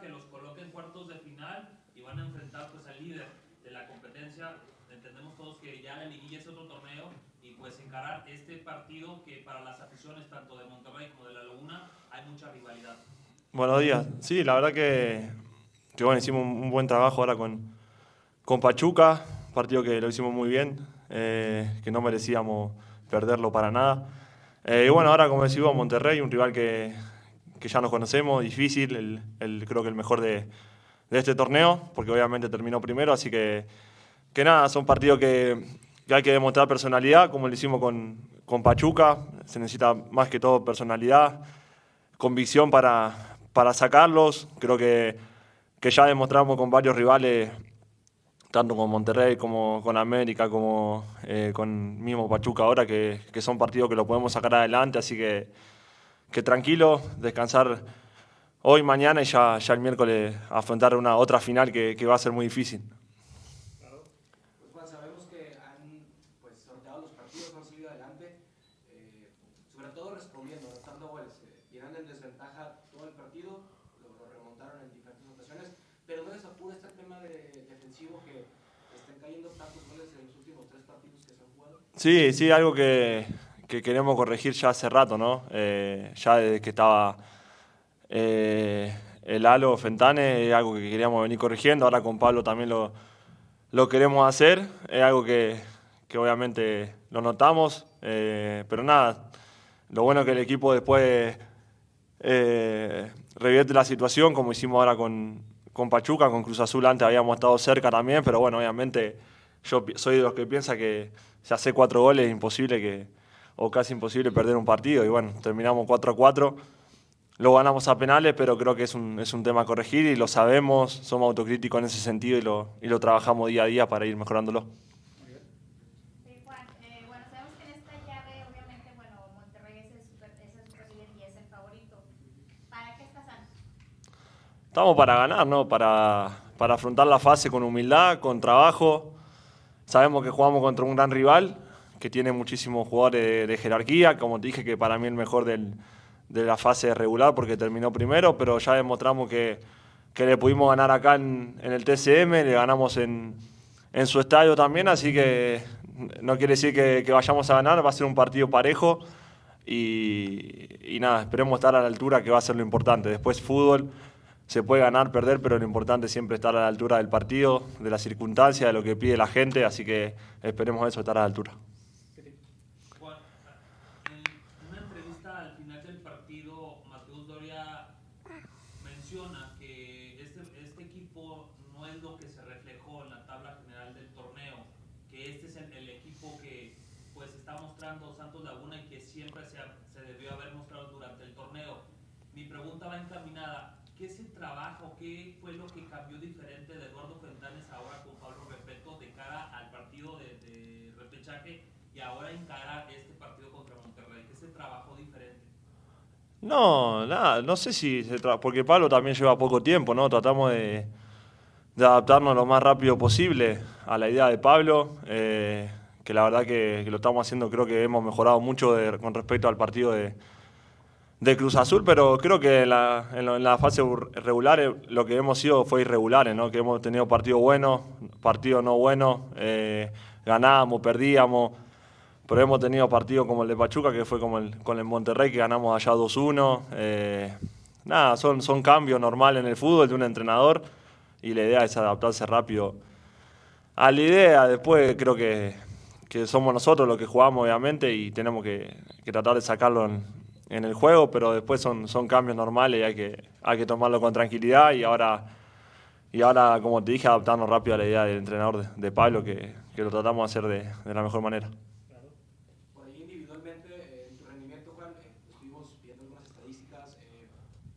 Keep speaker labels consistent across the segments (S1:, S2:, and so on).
S1: Que los coloque en cuartos de final y van a enfrentar pues al líder de la competencia. Entendemos todos que ya la liguilla es otro torneo y pues encarar este partido que para las aficiones tanto de Monterrey como de La Laguna hay mucha rivalidad.
S2: Buenos días. Sí, la verdad que, que bueno, hicimos un buen trabajo ahora con, con Pachuca, partido que lo hicimos muy bien, eh, que no merecíamos perderlo para nada. Eh, y bueno, ahora como decimos, Monterrey, un rival que, que ya nos conocemos, difícil, el, el, creo que el mejor de, de, este torneo, porque obviamente terminó primero, así que, que nada, son partidos que, que hay que demostrar personalidad, como lo hicimos con, con Pachuca, se necesita más que todo personalidad, convicción para, para sacarlos, creo que, que ya demostramos con varios rivales tanto con Monterrey como con América, como eh, con mismo Pachuca ahora, que, que, son partidos que lo podemos sacar adelante, así que, que tranquilo, descansar hoy, mañana y ya, ya el miércoles afrontar una otra final que, que va a ser muy difícil.
S3: Claro. Pues Juan, sabemos que han pues, sorteado los partidos, han salido adelante, eh, sobre todo respondiendo, anotando goles. Eh, irán en desventaja todo el partido, lo, lo, remontaron en diferentes ocasiones, pero no les apura este tema de, defensivo que estén cayendo tantos goles en los últimos tres partidos que se han jugado.
S2: Sí, sí, algo que, que queremos corregir ya hace rato, ¿no? Eh, ya desde que estaba eh, el Halo Fentane, es algo que queríamos venir corrigiendo, ahora con Pablo también lo, lo queremos hacer, es algo que, que obviamente lo notamos, eh, pero nada, lo bueno es que el equipo después revierte la situación, como hicimos ahora con, con Pachuca, con Cruz Azul antes habíamos estado cerca también, pero bueno, obviamente yo soy de los que piensa que si hace cuatro goles es imposible que, o casi imposible perder un partido, y bueno, terminamos 4 a 4, lo ganamos a penales, pero creo que es un, es un tema a corregir y lo sabemos, somos autocríticos en ese sentido y lo, y lo trabajamos día a día para ir mejorándolo. Estamos para ganar, ¿no? Para, para afrontar la fase con humildad, con trabajo. Sabemos que jugamos contra un gran rival que tiene muchísimos jugadores de, jerarquía, como te dije que para mí el mejor del, de la fase regular porque terminó primero, pero ya demostramos que, que le pudimos ganar acá en, en el TCM, le ganamos en, en, su estadio también, así que no quiere decir que, que, vayamos a ganar, va a ser un partido parejo y, y nada, esperemos estar a la altura que va a ser lo importante. Después fútbol se puede ganar, perder, pero lo importante es siempre estar a la altura del partido, de las circunstancias, de lo que pide la gente, así que esperemos eso, estar a la altura.
S1: Juan, en una entrevista al final del partido, Mateus Doria menciona que este, este, equipo no es lo que se reflejó en la tabla general del torneo, que este es el, el equipo que pues está mostrando Santos Laguna y que siempre se, se debió haber mostrado durante el torneo. Mi pregunta va encaminada, ¿qué se trabajo, qué fue lo que cambió diferente de Eduardo Fentanes ahora con Pablo Repeto de cara al partido de, de repechaje y ahora encarar este partido contra Monterrey? ¿Qué se trabajó diferente?
S2: No, nada, no sé si se porque Pablo también lleva poco tiempo, ¿no? Tratamos de, de, adaptarnos lo más rápido posible a la idea de Pablo, eh, que la verdad que, lo estamos haciendo, creo que hemos mejorado mucho con respecto al partido de, de Cruz Azul, pero creo que en la, en fase regular eh, lo que hemos sido fue irregulares, ¿no? que hemos tenido partidos buenos, partidos no buenos, eh, ganábamos, perdíamos, pero hemos tenido partidos como el de Pachuca, que fue como el, con el Monterrey, que ganamos allá 2-1. Eh, nada, son, son cambios normales en el fútbol de un entrenador y la idea es adaptarse rápido a la idea. Después creo que, que somos nosotros los que jugamos, obviamente, y tenemos que, tratar de sacarlo en, el juego, pero después son, son cambios normales y hay que, hay que tomarlo con tranquilidad y ahora, y ahora, como te dije, adaptarnos rápido a la idea del entrenador de, de Pablo, que, lo tratamos de hacer de, la mejor manera.
S3: Eh,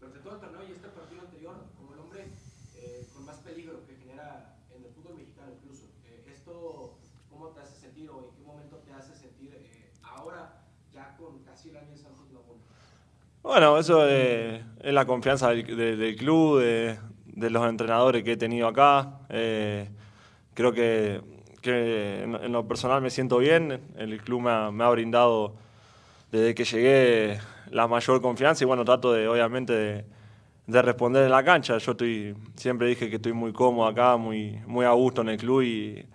S3: durante todo el torneo y este partido anterior, como el hombre eh, con más peligro que genera en el fútbol mexicano incluso. Eh, ¿Esto cómo te hace sentir o en qué momento te hace sentir ahora, ya con casi el año en Santos Laguna?
S2: Bueno, eso es, la confianza del, de, del club, de, de, los entrenadores que he tenido acá. Eh, creo que, que en, en, lo personal me siento bien. El club me ha, me ha, brindado desde que llegué la mayor confianza y bueno, trato de, obviamente, de, de responder en la cancha. Yo estoy, siempre dije que estoy muy cómodo acá, muy, muy a gusto en el club y,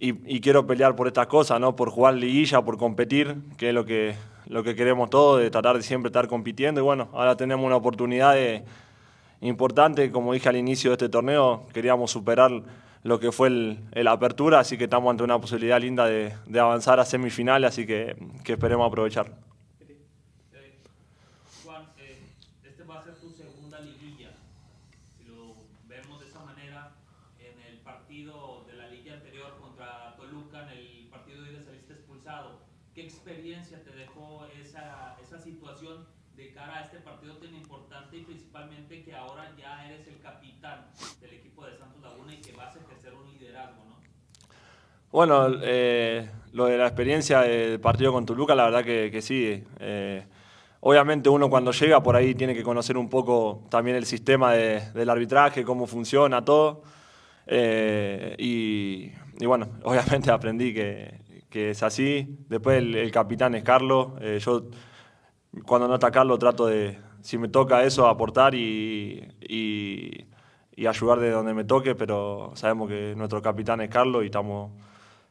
S2: y, quiero pelear por estas cosas, ¿no? por jugar liguilla, por competir, que es lo que, lo que queremos todos, de tratar de siempre estar compitiendo. Y bueno, ahora tenemos una oportunidad importante, como dije al inicio de este torneo, queríamos superar lo que fue el, apertura, así que estamos ante una posibilidad linda de, de avanzar a semifinales, así que, que esperemos aprovechar.
S1: ¿Qué experiencia te dejó esa, esa situación de cara a este partido tan importante y principalmente que ahora ya eres el capitán del equipo de Santos Laguna y que vas a ejercer un liderazgo, ¿no?
S2: Bueno, eh, lo de la experiencia del partido con Toluca, la verdad que, que sí. Eh, obviamente uno cuando llega por ahí tiene que conocer un poco también el sistema de, del arbitraje, cómo funciona todo. Eh, y, y, bueno, obviamente aprendí que, que es así. Después el, capitán es Carlos. Eh, yo cuando no está Carlos trato de, si me toca eso, aportar y, y, ayudar de donde me toque, pero sabemos que nuestro capitán es Carlos y estamos,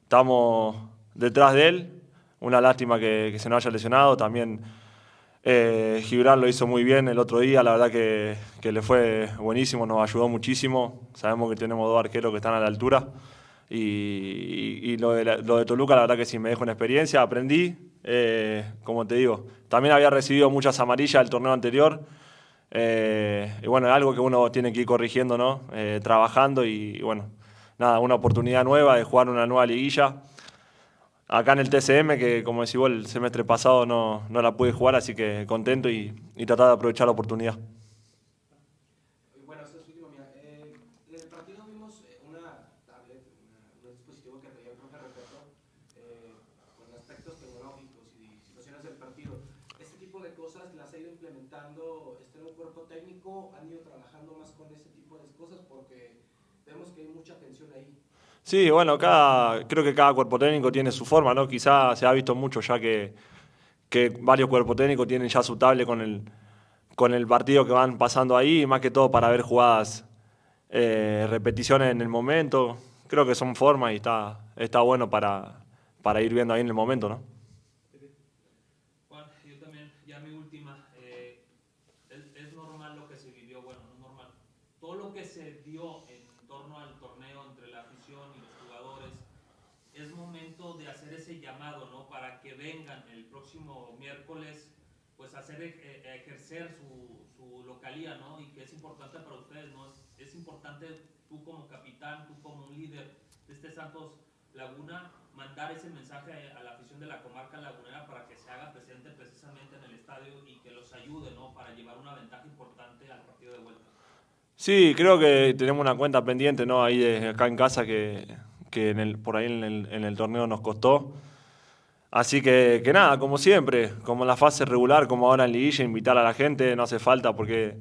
S2: estamos detrás de él. Una lástima que, se nos haya lesionado. También eh, Gibran lo hizo muy bien el otro día, la verdad que, que le fue buenísimo, nos ayudó muchísimo. Sabemos que tenemos dos arqueros que están a la altura. Y, lo, de Toluca, la verdad que sí, me dejó una experiencia, aprendí, eh, como te digo. También había recibido muchas amarillas del torneo anterior. Eh, y bueno, es algo que uno tiene que ir corrigiendo, ¿no? Eh, trabajando y, bueno, nada, una oportunidad nueva de jugar una nueva liguilla. Acá en el TCM, que como decís vos, el semestre pasado no, no la pude jugar, así que contento y, y tratar de aprovechar la oportunidad.
S3: Han ido trabajando más con ese tipo de cosas porque vemos que hay mucha tensión ahí.
S2: Sí, bueno, cada, creo que cada cuerpo técnico tiene su forma, ¿no? Quizá se ha visto mucho ya que, que varios cuerpos técnicos tienen ya su tablet con el, con el partido que van pasando ahí, más que todo para ver jugadas, eh, repeticiones en el momento. Creo que son formas y está, está bueno para, para ir viendo ahí en el momento, ¿no?
S1: Pues hacer eh, ejercer su, su, localía, ¿no? Y que es importante para ustedes, ¿no? Es, es, importante tú como capitán, tú como un líder de este Santos Laguna, mandar ese mensaje a la afición de la comarca lagunera para que se haga presente precisamente en el estadio y que los ayude, ¿no? Para llevar una ventaja importante al partido de vuelta.
S2: Sí, creo que tenemos una cuenta pendiente, ¿no? Ahí de, acá en casa que, que en el, por ahí en el torneo nos costó. Así que, que nada, como siempre, como en la fase regular, como ahora en Liguilla, invitar a la gente, no hace falta porque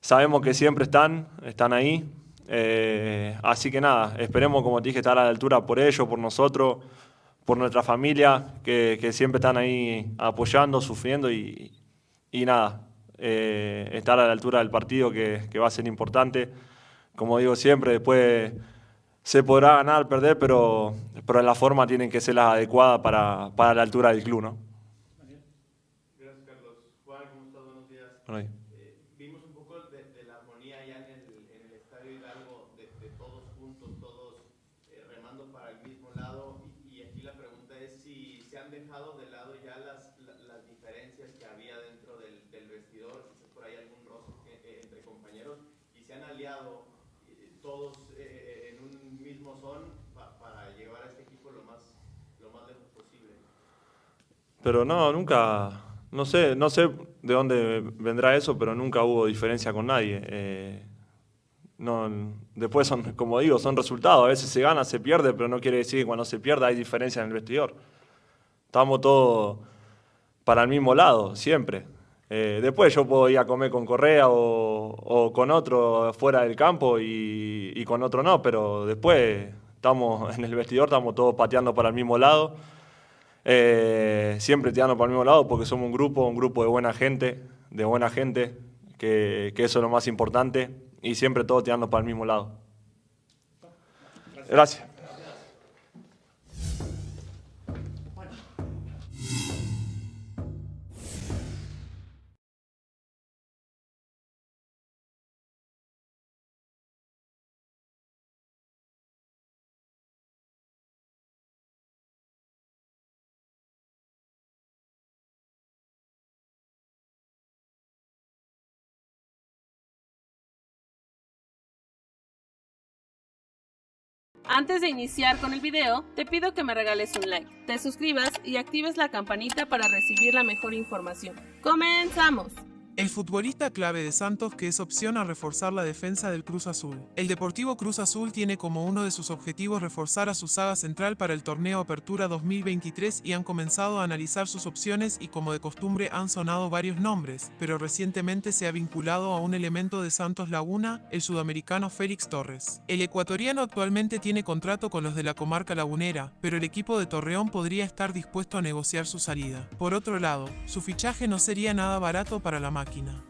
S2: sabemos que siempre están, están ahí. Eh, así que nada, esperemos, como te dije, estar a la altura por ellos, por nosotros, por nuestra familia, que, que siempre están ahí apoyando, sufriendo y, y nada, eh, estar a la altura del partido que, que va a ser importante. Como digo siempre, después se podrá ganar, perder, pero, pero la forma tiene que ser la adecuada para, para la altura del club, ¿no?
S4: Gracias, Carlos. Juan, ¿cómo estás? Buenos días. Bueno, eh, vimos un poco de, de, la armonía ya en el, en el Estadio Hidalgo, de, de todos juntos, todos eh, remando para el mismo lado. Y, y, aquí la pregunta es si se han dejado de lado ya las, las diferencias que había dentro del, del vestidor, quizás por ahí algún roce eh, entre compañeros, y se han aliado todos para llevar a este equipo lo más, lejos posible.
S2: Pero no, nunca, no sé, no sé de dónde vendrá eso, pero nunca hubo diferencia con nadie. Eh, después son, como digo, son resultados. A veces se gana, se pierde, pero no quiere decir que cuando se pierda hay diferencia en el vestidor. Estamos todos para el mismo lado, siempre. Eh, después yo puedo ir a comer con Correa o, con otro fuera del campo y, con otro no, pero después estamos en el vestidor, estamos todos pateando para el mismo lado. Eh, siempre tirando para el mismo lado porque somos un grupo, un grupo de buena gente, de buena gente, que, eso es lo más importante y siempre todo tirando para el mismo lado. Gracias.
S5: Antes de iniciar con el video, te pido que me regales un like, te suscribas y actives la campanita para recibir la mejor información. ¡Comenzamos!
S6: El futbolista clave de Santos que es opción a reforzar la defensa del Cruz Azul. El Deportivo Cruz Azul tiene como uno de sus objetivos reforzar a su saga central para el torneo Apertura 2023 y han comenzado a analizar sus opciones y como de costumbre han sonado varios nombres, pero recientemente se ha vinculado a un elemento de Santos Laguna, el sudamericano Félix Torres. El ecuatoriano actualmente tiene contrato con los de la comarca lagunera, pero el equipo de Torreón podría estar dispuesto a negociar su salida. Por otro lado, su fichaje no sería nada barato para la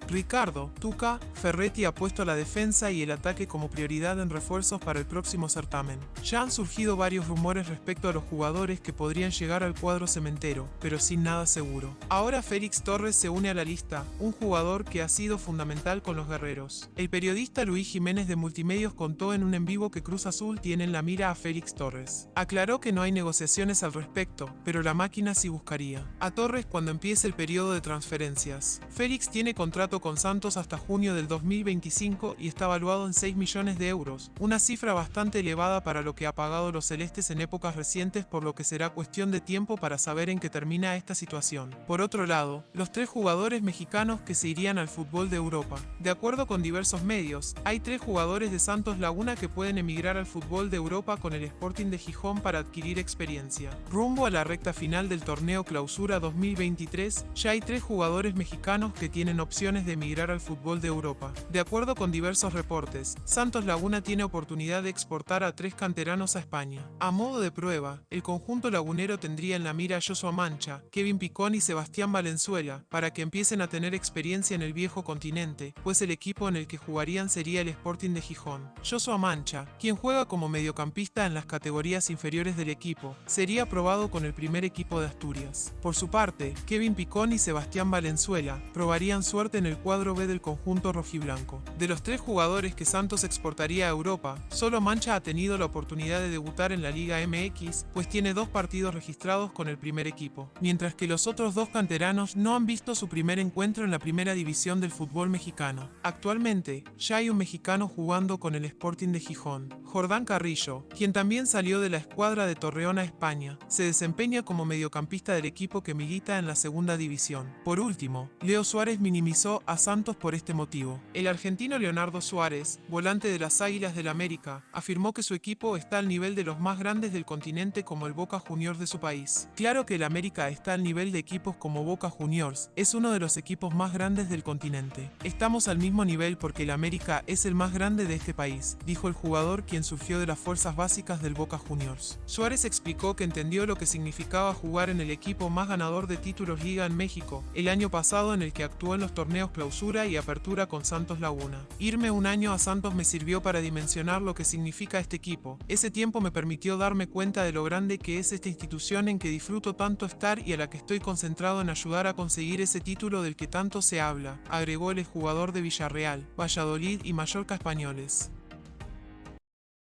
S6: Ricardo, Tuca, Ferretti ha puesto la defensa y el ataque como prioridad en refuerzos para el próximo certamen. Ya han surgido varios rumores respecto a los jugadores que podrían llegar al cuadro cementero, pero sin nada seguro. Ahora Félix Torres se une a la lista, un jugador que ha sido fundamental con los guerreros. El periodista Luis Jiménez de Multimedios contó en un en vivo que Cruz Azul tiene en la mira a Félix Torres. Aclaró que no hay negociaciones al respecto, pero la máquina sí buscaría. A Torres cuando empiece el periodo de transferencias. Félix tiene contrato con Santos hasta junio del 2025 y está valuado en 6 millones de euros, una cifra bastante elevada para lo que ha pagado los celestes en épocas recientes por lo que será cuestión de tiempo para saber en qué termina esta situación. Por otro lado, los tres jugadores mexicanos que se irían al fútbol de Europa. De acuerdo con diversos medios, hay tres jugadores de Santos Laguna que pueden emigrar al fútbol de Europa con el Sporting de Gijón para adquirir experiencia. Rumbo a la recta final del torneo Clausura 2023, ya hay tres jugadores mexicanos que tienen opciones de emigrar al fútbol de Europa. De acuerdo con diversos reportes, Santos Laguna tiene oportunidad de exportar a tres canteranos a España. A modo de prueba, el conjunto lagunero tendría en la mira a Joshua Mancha, Kevin Picón y Sebastián Valenzuela, para que empiecen a tener experiencia en el viejo continente, pues el equipo en el que jugarían sería el Sporting de Gijón. Joshua Mancha, quien juega como mediocampista en las categorías inferiores del equipo, sería aprobado con el primer equipo de Asturias. Por su parte, Kevin Picón y Sebastián Valenzuela probarían suerte en el cuadro B del conjunto rojiblanco. De los tres jugadores que Santos exportaría a Europa, solo Mancha ha tenido la oportunidad de debutar en la Liga MX, pues tiene dos partidos registrados con el primer equipo, mientras que los otros dos canteranos no han visto su primer encuentro en la primera división del fútbol mexicano. Actualmente, ya hay un mexicano jugando con el Sporting de Gijón, Jordán Carrillo, quien también salió de la escuadra de Torreón a España, se desempeña como mediocampista del equipo que milita en la segunda división. Por último, Leo Suárez minimizó a Santos por este motivo. El argentino Leonardo Suárez, volante de las Águilas del América, afirmó que su equipo está al nivel de los más grandes del continente como el Boca Juniors de su país. Claro que el América está al nivel de equipos como Boca Juniors, es uno de los equipos más grandes del continente. Estamos al mismo nivel porque el América es el más grande de este país, dijo el jugador quien surgió de las fuerzas básicas del Boca Juniors. Suárez explicó que entendió lo que significaba jugar en el equipo más ganador de títulos Liga en México, el año pasado en el que actuó en los torneos clausura y apertura con Santos Laguna. Irme un año a Santos me sirvió para dimensionar lo que significa este equipo. Ese tiempo me permitió darme cuenta de lo grande que es esta institución en que disfruto tanto estar y a la que estoy concentrado en ayudar a conseguir ese título del que tanto se habla, agregó el jugador de Villarreal, Valladolid y Mallorca españoles.